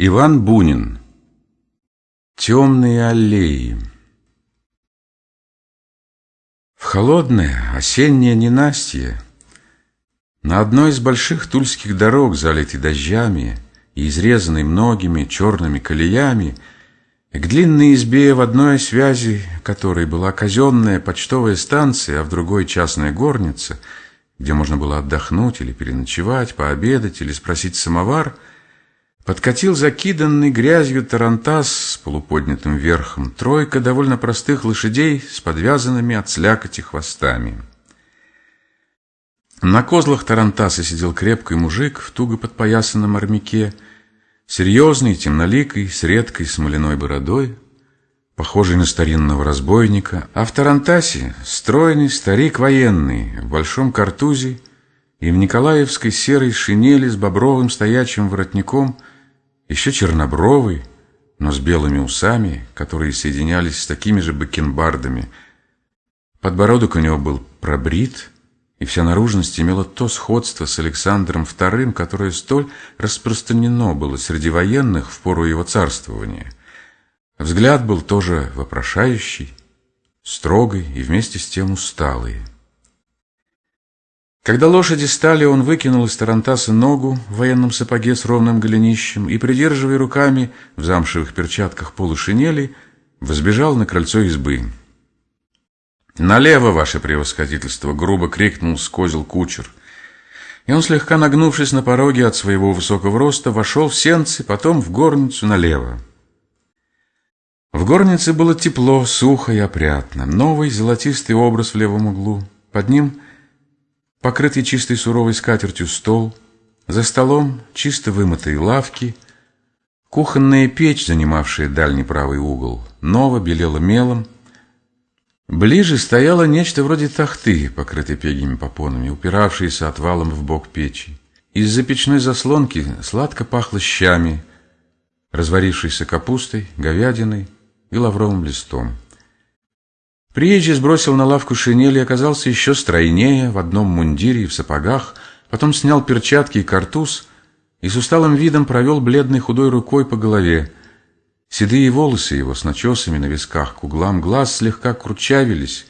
Иван Бунин. Темные аллеи. В холодное осеннее ненастье На одной из больших тульских дорог, залитой дождями И изрезанной многими черными колеями, К длинной избе в одной связи, которой была казенная почтовая станция, А в другой частная горница, где можно было отдохнуть или переночевать, пообедать или спросить самовар — Подкатил закиданный грязью тарантас с полуподнятым верхом, тройка довольно простых лошадей с подвязанными от слякоти хвостами. На козлах тарантаса сидел крепкий мужик в туго подпоясанном армяке, серьезный, темноликий, с редкой смоляной бородой, похожий на старинного разбойника, а в тарантасе стройный старик военный в большом картузе и в николаевской серой шинели с бобровым стоячим воротником – еще чернобровый, но с белыми усами, которые соединялись с такими же бакенбардами. Подбородок у него был пробрит, и вся наружность имела то сходство с Александром II, которое столь распространено было среди военных в пору его царствования. Взгляд был тоже вопрошающий, строгий и вместе с тем усталый. Когда лошади стали, он выкинул из тарантаса ногу в военном сапоге с ровным голенищем и, придерживая руками в замшевых перчатках полушинели, взбежал на крыльцо избы. «Налево, ваше превосходительство!» — грубо крикнул с козел кучер. И он, слегка нагнувшись на пороге от своего высокого роста, вошел в сенцы, потом в горницу налево. В горнице было тепло, сухо и опрятно. Новый золотистый образ в левом углу. Под ним — покрытый чистой суровой скатертью стол, за столом чисто вымытые лавки, кухонная печь, занимавшая дальний правый угол, ново белела мелом. Ближе стояло нечто вроде тахты, покрытой пегими попонами, упиравшейся отвалом в бок печи. Из-за печной заслонки сладко пахло щами, разварившейся капустой, говядиной и лавровым листом. Приезжий сбросил на лавку шинель и оказался еще стройнее, в одном мундире и в сапогах, потом снял перчатки и картуз и с усталым видом провел бледной худой рукой по голове. Седые волосы его с начесами на висках к углам глаз слегка кручавились.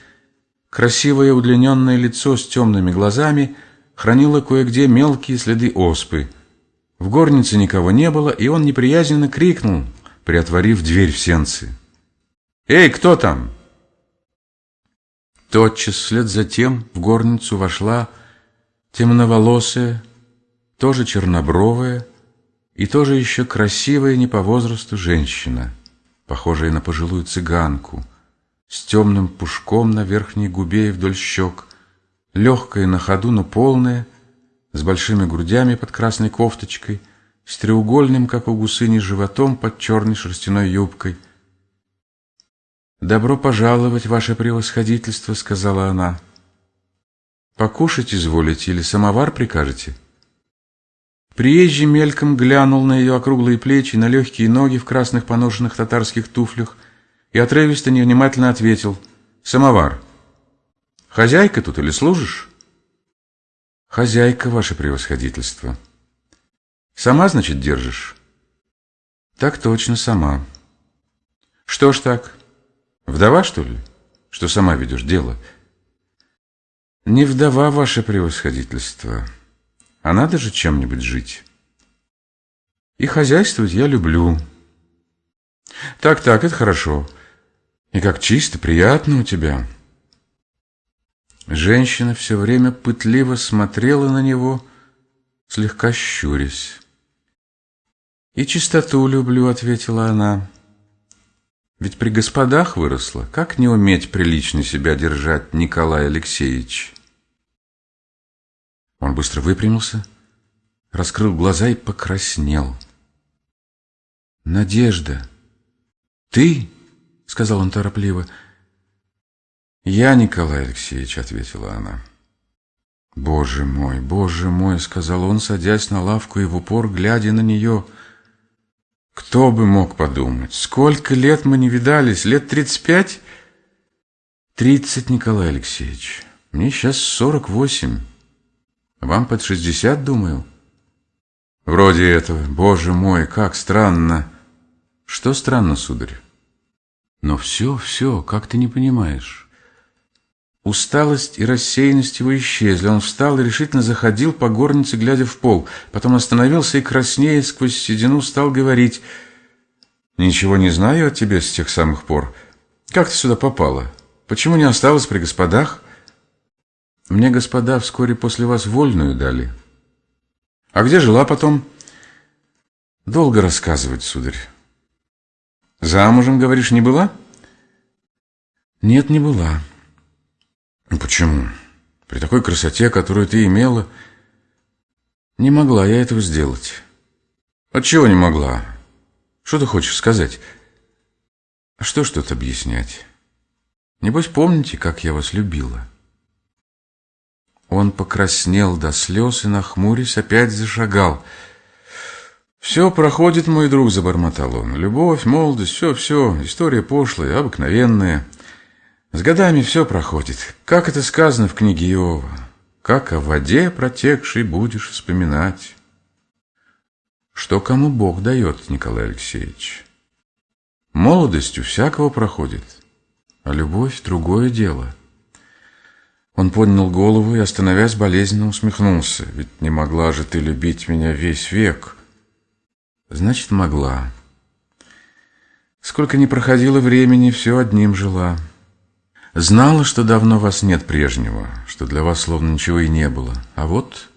Красивое удлиненное лицо с темными глазами хранило кое-где мелкие следы оспы. В горнице никого не было, и он неприязненно крикнул, приотворив дверь в сенцы. «Эй, кто там?» Тотчас вслед за тем в горницу вошла темноволосая, тоже чернобровая и тоже еще красивая не по возрасту женщина, похожая на пожилую цыганку, с темным пушком на верхней губе и вдоль щек, легкая на ходу, но полная, с большими грудями под красной кофточкой, с треугольным, как у гусыни, животом под черной шерстяной юбкой — «Добро пожаловать, ваше превосходительство», — сказала она. «Покушать изволите или самовар прикажете?» Приезжий мельком глянул на ее округлые плечи, на легкие ноги в красных поношенных татарских туфлях и отрывисто невнимательно ответил «Самовар. Хозяйка тут или служишь?» «Хозяйка, ваше превосходительство». «Сама, значит, держишь?» «Так точно, сама». «Что ж так?» Вдова, что ли? Что сама ведешь дело? Не вдова, ваше превосходительство. А надо же чем-нибудь жить. И хозяйствовать я люблю. Так-так, это хорошо. И как чисто, приятно у тебя. Женщина все время пытливо смотрела на него, слегка щурясь. «И чистоту люблю», — ответила она. Ведь при господах выросла. Как не уметь прилично себя держать, Николай Алексеевич? Он быстро выпрямился, раскрыл глаза и покраснел. «Надежда, ты?» — сказал он торопливо. «Я, Николай Алексеевич», — ответила она. «Боже мой, боже мой», — сказал он, садясь на лавку и в упор, глядя на нее — кто бы мог подумать? Сколько лет мы не видались? Лет тридцать пять? Тридцать, Николай Алексеевич. Мне сейчас сорок восемь. Вам под шестьдесят, думаю. Вроде этого. Боже мой, как странно. Что странно, сударь? Но все, все, как ты не понимаешь. Усталость и рассеянность его исчезли. Он встал и решительно заходил по горнице, глядя в пол. Потом остановился и, краснея сквозь седину, стал говорить. «Ничего не знаю о тебе с тех самых пор. Как ты сюда попала? Почему не осталась при господах?» «Мне господа вскоре после вас вольную дали». «А где жила потом?» «Долго рассказывать, сударь». «Замужем, говоришь, не была?» «Нет, не была». Ну почему? При такой красоте, которую ты имела, не могла я этого сделать. Отчего не могла? Что ты хочешь сказать? А что тут объяснять? Небось, помните, как я вас любила? Он покраснел до слез и, нахмурясь, опять зашагал. «Все проходит, мой друг», — забормотал он. «Любовь, молодость, все-все, история пошлая, обыкновенная». С годами все проходит. Как это сказано в книге Иова? Как о воде протекшей будешь вспоминать. Что кому Бог дает, Николай Алексеевич? Молодость у всякого проходит, а любовь — другое дело. Он поднял голову и, остановясь, болезненно усмехнулся. Ведь не могла же ты любить меня весь век. Значит, могла. Сколько ни проходило времени, все одним жила — Знала, что давно вас нет прежнего, что для вас словно ничего и не было. А вот...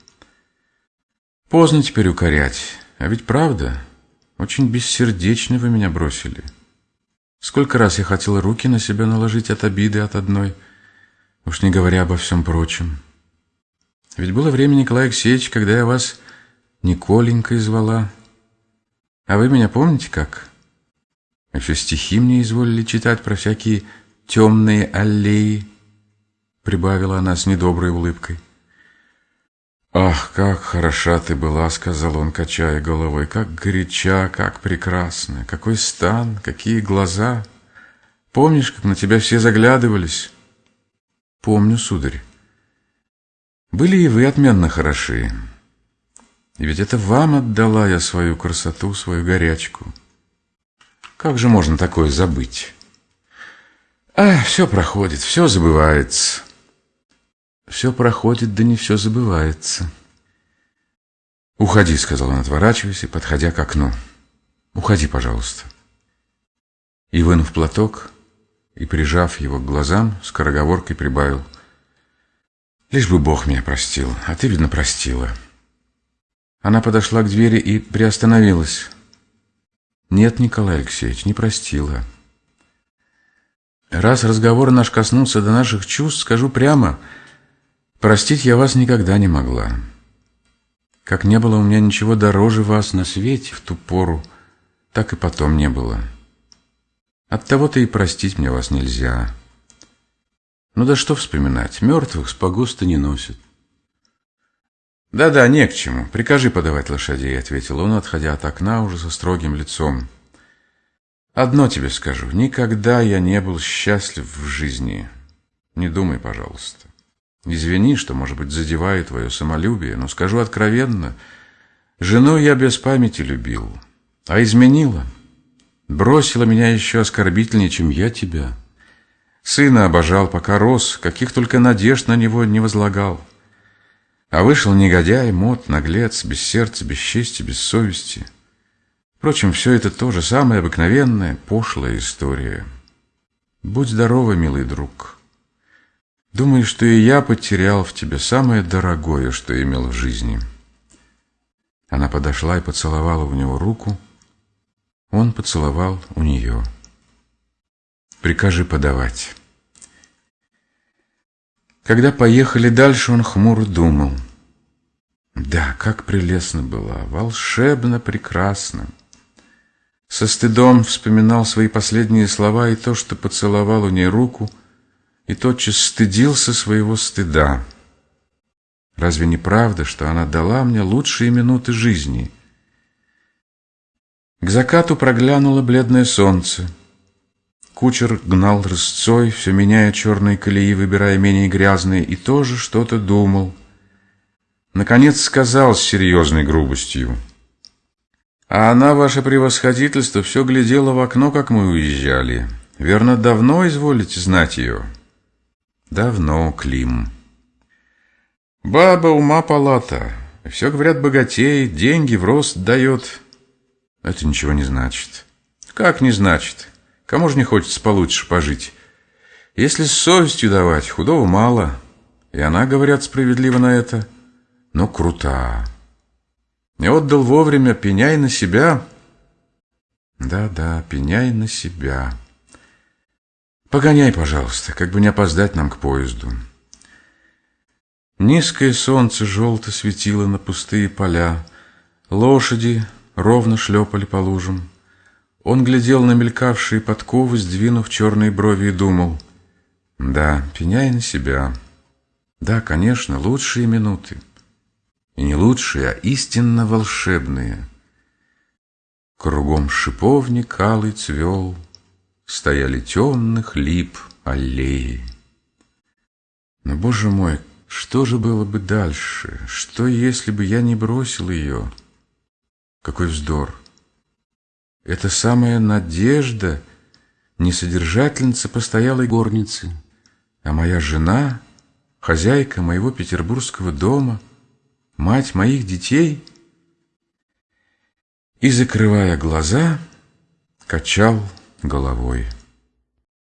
Поздно теперь укорять. А ведь правда, очень бессердечно вы меня бросили. Сколько раз я хотела руки на себя наложить от обиды от одной, уж не говоря обо всем прочем. Ведь было время, Николай Алексеевич, когда я вас Николенькой звала. А вы меня помните как? Еще стихи мне изволили читать про всякие темные аллеи, прибавила она с недоброй улыбкой. «Ах, как хороша ты была!» — сказал он, качая головой. «Как горяча, как прекрасна! Какой стан, какие глаза! Помнишь, как на тебя все заглядывались?» «Помню, сударь. Были и вы отменно хороши. И ведь это вам отдала я свою красоту, свою горячку. Как же можно такое забыть?» А, все проходит, все забывается. Все проходит, да не все забывается. «Уходи», — сказал он, отворачиваясь и подходя к окну. «Уходи, пожалуйста». И, вынув платок и прижав его к глазам, скороговоркой прибавил. «Лишь бы Бог меня простил, а ты, видно, простила». Она подошла к двери и приостановилась. «Нет, Николай Алексеевич, не простила». Раз разговор наш коснулся до наших чувств, скажу прямо, простить я вас никогда не могла. Как не было у меня ничего дороже вас на свете в ту пору, так и потом не было. Оттого-то и простить мне вас нельзя. Ну да что вспоминать, мертвых с погоста не носят. «Да-да, не к чему. Прикажи подавать лошадей», — ответил он, отходя от окна уже со строгим лицом. Одно тебе скажу, никогда я не был счастлив в жизни. Не думай, пожалуйста. Извини, что, может быть, задеваю твое самолюбие, но скажу откровенно, жену я без памяти любил, а изменила. Бросила меня еще оскорбительнее, чем я тебя. Сына обожал, пока рос, каких только надежд на него не возлагал. А вышел негодяй, мод, наглец, без сердца, без чести, без совести — Впрочем, все это тоже самая обыкновенная, пошлая история. Будь здорова, милый друг. Думаю, что и я потерял в тебе самое дорогое, что имел в жизни. Она подошла и поцеловала у него руку. Он поцеловал у нее. Прикажи подавать. Когда поехали дальше, он хмуро думал. Да, как прелестно была, волшебно прекрасно. Со стыдом вспоминал свои последние слова и то, что поцеловал у ней руку, и тотчас стыдился своего стыда. Разве не правда, что она дала мне лучшие минуты жизни? К закату проглянуло бледное солнце. Кучер гнал рысцой, все меняя черные колеи, выбирая менее грязные, и тоже что-то думал. Наконец сказал с серьезной грубостью — А она, ваше превосходительство, все глядела в окно, как мы уезжали. Верно, давно изволите знать ее? Давно, Клим. Баба ума палата. Все, говорят, богатеет, деньги в рост дает. Это ничего не значит. Как не значит? Кому же не хочется получше пожить? Если с совестью давать, худого мало. И она, говорят, справедливо на это. Но крута. Не отдал вовремя, пеняй на себя. Да-да, пеняй на себя. Погоняй, пожалуйста, как бы не опоздать нам к поезду. Низкое солнце желто светило на пустые поля. Лошади ровно шлепали по лужам. Он глядел на мелькавшие подковы, сдвинув черные брови, и думал. Да, пеняй на себя. Да, конечно, лучшие минуты и не лучшие, а истинно волшебные. Кругом шиповник алый цвел, Стояли темных лип аллеи. Но, боже мой, что же было бы дальше? Что, если бы я не бросил ее? Какой вздор! Это самая надежда, не содержательница постоялой горницы, а моя жена, хозяйка моего петербургского дома — мать моих детей, и, закрывая глаза, качал головой.